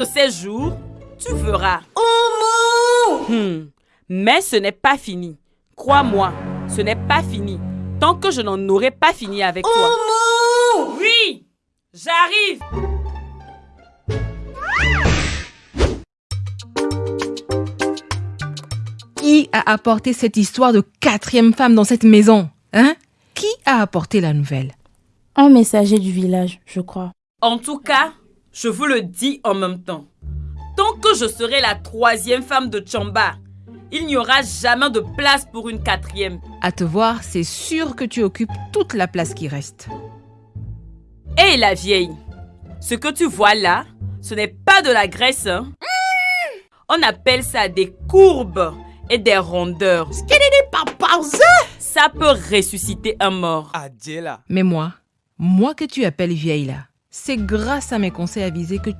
de ces jours, tu verras. Oumou Hmm. Mais ce n'est pas fini. Crois-moi, ce n'est pas fini. Tant que je n'en aurai pas fini avec toi. Oumou Oui, j'arrive. Qui a apporté cette histoire de quatrième femme dans cette maison Hein? Qui a apporté la nouvelle? Un messager du village, je crois. En tout cas, je vous le dis en même temps. Tant que je serai la troisième femme de Chamba, il n'y aura jamais de place pour une quatrième. À te voir, c'est sûr que tu occupes toute la place qui reste. Hé la vieille, ce que tu vois là, ce n'est pas de la graisse. Hein? On appelle ça des courbes et des rondeurs. Ça peut ressusciter un mort. Adjela. Mais moi, moi que tu appelles vieille là, c'est grâce à mes conseils avisés que